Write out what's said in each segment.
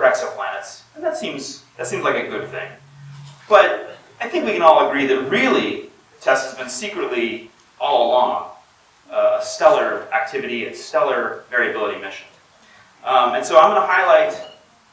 for exoplanets. And that seems, that seems like a good thing. But I think we can all agree that really TESS has been secretly, all along, uh, a stellar activity, a stellar variability mission. Um, and so I'm going to highlight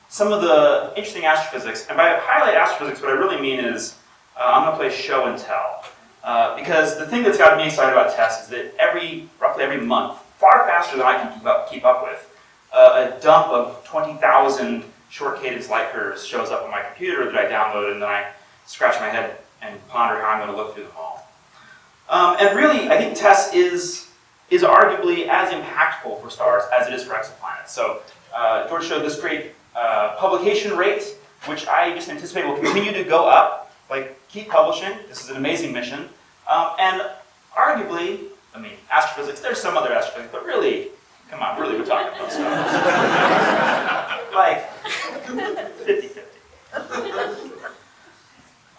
some of the interesting astrophysics. And by highlight astrophysics, what I really mean is uh, I'm going to play show and tell. Uh, because the thing that's got me excited about TESS is that every, roughly every month, far faster than I can keep up, keep up with, uh, a dump of 20,000 short cadence light curves shows up on my computer that I download and then I scratch my head and ponder how I'm going to look through them all. Um, and really, I think TESS is, is arguably as impactful for stars as it is for exoplanets. So uh, George showed this great uh, publication rate, which I just anticipate will continue to go up. Like, keep publishing. This is an amazing mission. Um, and arguably, I mean, astrophysics, there's some other astrophysics, but really, come on, really, we're talking about stars. like, 50-50.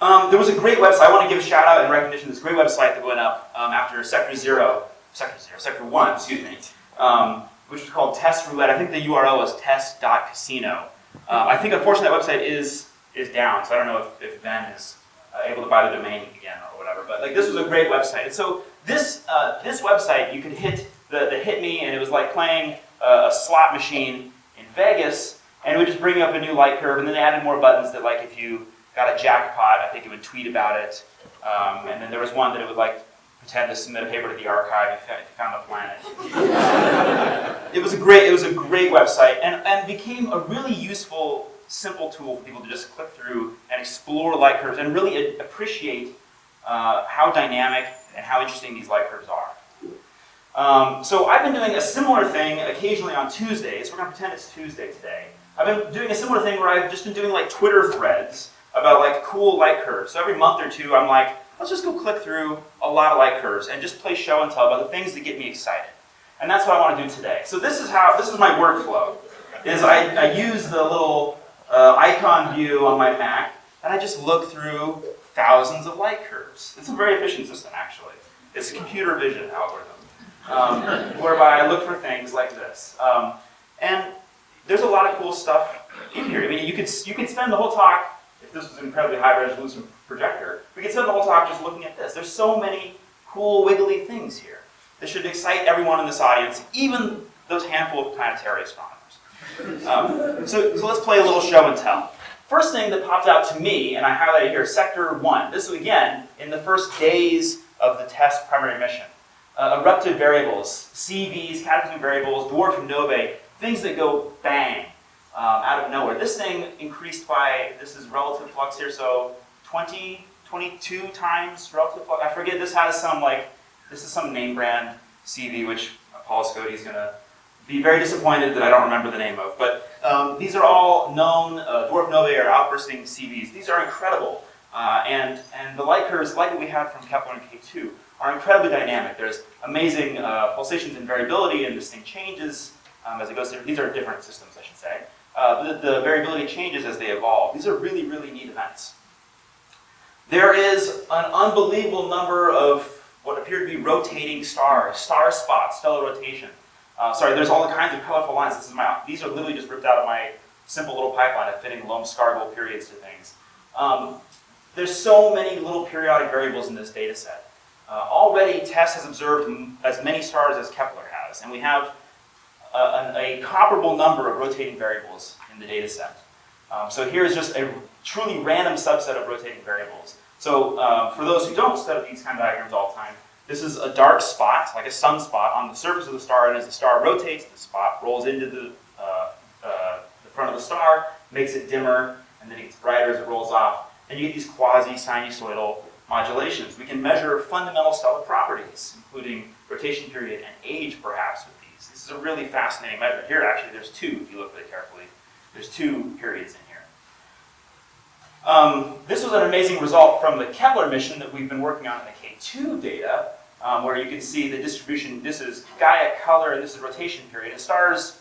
Um, there was a great website, I want to give a shout out and recognition to this great website that went up um, after Sector Zero, Sector Zero, Sector One, excuse me, um, which was called TESS Roulette. I think the URL was tess.casino. Um, I think unfortunately that website is is down, so I don't know if, if Ben is uh, able to buy the domain again or whatever. But like this was a great website. And so this uh, this website, you could hit the, the hit me, and it was like playing a, a slot machine in Vegas, and it would just bring up a new light curve, and then they added more buttons that like if you got a jackpot, I think it would tweet about it. Um, and then there was one that it would like pretend to submit a paper to the arXiv if you found a planet. it was a great, it was a great website, and, and became a really useful, simple tool for people to just click through and explore light curves and really appreciate uh, how dynamic and how interesting these light curves are. Um, so I've been doing a similar thing occasionally on Tuesdays. We're going to pretend it's Tuesday today. I've been doing a similar thing where I've just been doing like Twitter threads about like cool light curves. So every month or two, I'm like, let's just go click through a lot of light curves and just play show and tell about the things that get me excited. And that's what I want to do today. So this is how, this is my workflow, is I, I use the little uh, icon view on my Mac, and I just look through thousands of light curves. It's a very efficient system, actually. It's a computer vision algorithm, um, whereby I look for things like this. Um, and there's a lot of cool stuff in here. I mean, you could, you could spend the whole talk if this was an incredibly high resolution projector, we could spend the whole talk just looking at this. There's so many cool wiggly things here. This should excite everyone in this audience, even those handful of planetary astronomers. Um, so, so let's play a little show and tell. First thing that popped out to me, and I highlighted here, Sector 1. This is, again, in the first days of the TESS primary mission. Uh, eruptive variables, CVs, cataclysmic variables, dwarf novae, things that go bang um, out of nowhere. This thing increased by, this is relative flux here, so 20, 22 times relative flux. I forget, this has some like, this is some name brand CV, which Paul going to be very disappointed that I don't remember the name of. But um, these are all known uh, dwarf novae or outbursting CVs. These are incredible. Uh, and, and the light curves, like what we had from Kepler and K2, are incredibly dynamic. There's amazing uh, pulsations and variability, and this thing changes um, as it goes through. These are different systems, I should say. Uh, the, the variability changes as they evolve. These are really, really neat events. There is an unbelievable number of what appear to be rotating stars, star spots, stellar rotation. Uh, sorry, there's all kinds of colorful lines. This is my, these are literally just ripped out of my simple little pipeline of fitting Lomb-Scargle periods to things. Um, there's so many little periodic variables in this data set. Uh, already, TESS has observed as many stars as Kepler has, and we have a, a, comparable number of rotating variables in the data set. Um, so here is just a truly random subset of rotating variables. So uh, for those who don't study these kind of diagrams all the time, this is a dark spot, like a sunspot, on the surface of the star, and as the star rotates, the spot rolls into the, uh, uh, the front of the star, makes it dimmer, and then it gets brighter as it rolls off, and you get these quasi-sinusoidal modulations. We can measure fundamental stellar properties, including rotation period and age, perhaps, is a really fascinating measure. Here, actually, there's two, if you look really carefully. There's two periods in here. Um, this was an amazing result from the Kepler mission that we've been working on in the K2 data, um, where you can see the distribution. This is Gaia color, and this is rotation period. And stars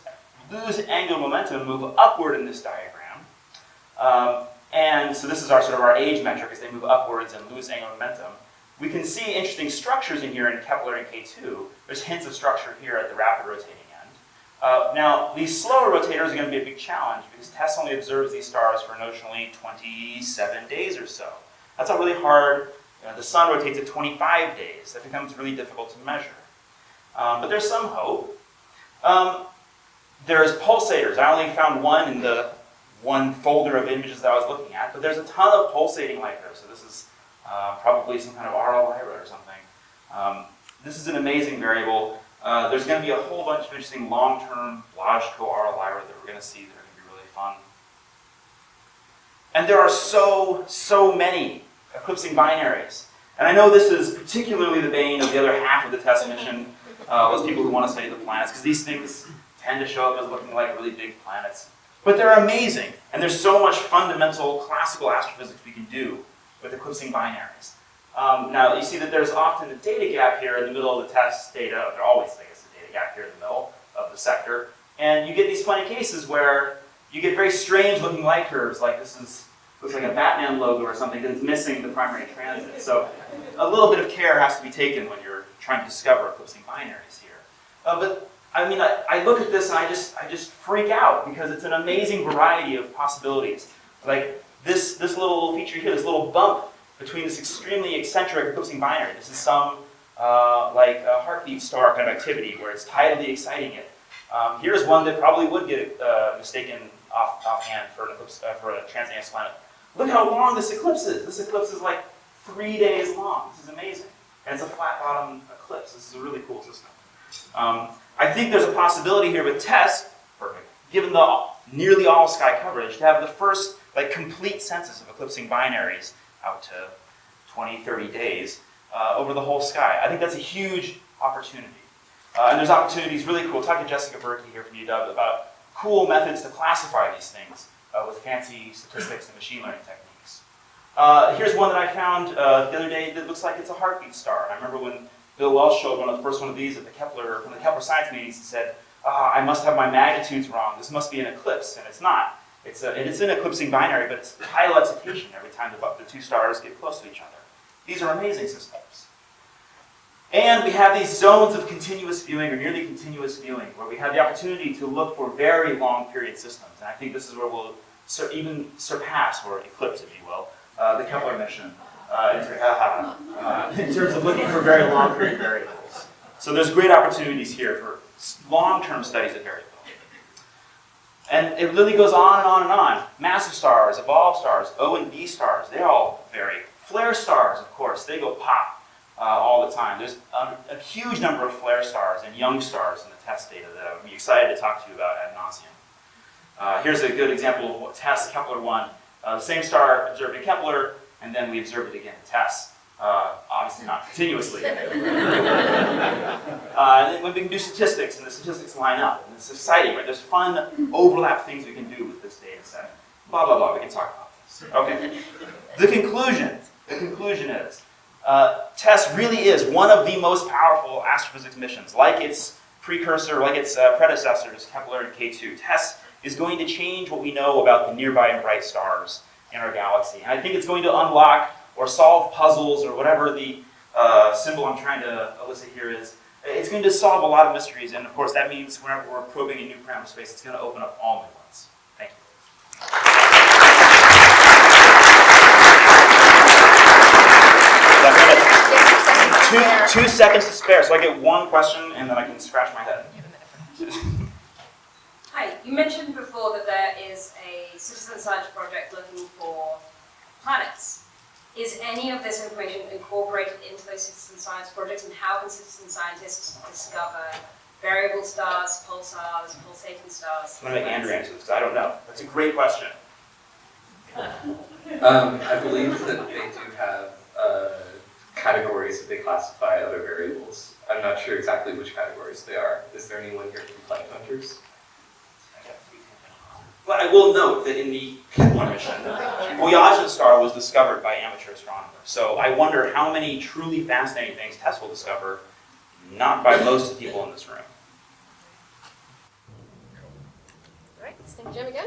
lose angular momentum, move upward in this diagram. Um, and so this is our sort of our age metric as they move upwards and lose angular momentum. We can see interesting structures in here in Kepler and K2. There's hints of structure here at the rapid rotating Uh, now, these slower rotators are going to be a big challenge because TESS only observes these stars for notionally 27 days or so. That's a really hard, you know, the sun rotates at 25 days. That becomes really difficult to measure. Um, but there's some hope. Um, there's pulsators. I only found one in the one folder of images that I was looking at, but there's a ton of pulsating light there. So this is uh, probably some kind of RR Lyrae or something. Um, this is an amazing variable. Uh, there's going to be a whole bunch of interesting long-term logical RR Lyrae that we're going to see that are going to be really fun. And there are so, so many eclipsing binaries. And I know this is particularly the bane of the other half of the TESS mission, uh, those people who want to study the planets, because these things tend to show up as looking like really big planets. But they're amazing, and there's so much fundamental classical astrophysics we can do with eclipsing binaries. Um, now, you see that there's often a data gap here in the middle of the TESS data. There always I guess, a data gap here in the middle of the sector. And you get these funny cases where you get very strange looking light curves, like this is looks like a Batman logo or something that's missing the primary transit. So a little bit of care has to be taken when you're trying to discover eclipsing binaries here. Uh, but I mean, I, I look at this and I just, I just freak out because it's an amazing variety of possibilities. Like this, this little feature here, this little bump between this extremely eccentric eclipsing binary. This is some uh, like a heartbeat star kind of activity where it's tidally exciting it. Um, here's one that probably would get uh, mistaken off, offhand for, an eclipse, uh, for a transiting exoplanet. Look how long this eclipse is. This eclipse is like three days long. This is amazing. And it's a flat bottom eclipse. This is a really cool system. Um, I think there's a possibility here with TESS, perfect, given the nearly all sky coverage, to have the first like complete census of eclipsing binaries out to 20, 30 days uh, over the whole sky. I think that's a huge opportunity. Uh, and there's opportunities, really cool. Talk to Jessica Birky here from UW about cool methods to classify these things uh, with fancy statistics and machine learning techniques. Uh, here's one that I found uh, the other day that looks like it's a heartbeat star. I remember when Bill Welsh showed one of the first one of these at the Kepler, from the Kepler science meetings and said, ah, I must have my magnitudes wrong. This must be an eclipse, and it's not. It's, a, it's an eclipsing binary, but it's tidal excitation every time the, the two stars get close to each other. These are amazing systems. And we have these zones of continuous viewing, or nearly continuous viewing, where we have the opportunity to look for very long period systems. And I think this is where we'll sur even surpass, or eclipse, if you will, uh, the Kepler mission uh, uh, in terms of looking for very long period variables. So there's great opportunities here for long-term studies of variability. And it really goes on and on and on. Massive stars, evolved stars, O and B stars, they all vary. Flare stars, of course, they go pop uh, all the time. There's a, a, huge number of flare stars and young stars in the TESS data that I would be excited to talk to you about ad nauseum. Uh, here's a good example of what TESS Kepler 1. Uh, the same star observed in Kepler, and then we observed it again in TESS. Uh, obviously not continuously. uh, we can do statistics, and the statistics line up. And it's exciting, right? There's fun overlap things we can do with this data set. Blah, blah, blah. We can talk about this. Okay. The conclusion. The conclusion is, uh, TESS really is one of the most powerful astrophysics missions. Like its precursor, like its uh, predecessors, Kepler and K2. TESS is going to change what we know about the nearby and bright stars in our galaxy. And I think it's going to unlock or solve puzzles or whatever the uh, symbol I'm trying to elicit here is. It's going to solve a lot of mysteries, and of course that means whenever we're probing a new parameter space, it's going to open up all new ones. Thank you. Two, two seconds to spare, so I get one question and then I can scratch my head. Hi, you mentioned before that there is a citizen science project looking for planets. Is any of this information incorporated into those citizen science projects, and how can citizen scientists discover variable stars, pulsars, pulsating stars? I'm going to make Andrew answer this, because I don't know. That's a great question. Um, I believe that they do have uh, categories that they classify other variables. I'm not sure exactly which categories they are. Is there anyone here from Planet Hunters? But I will note that in the Kepler mission, Boyajian star was discovered by amateur astronomers. So I wonder how many truly fascinating things TESS will discover, not by most of the people in this room. All right, let's Jim again.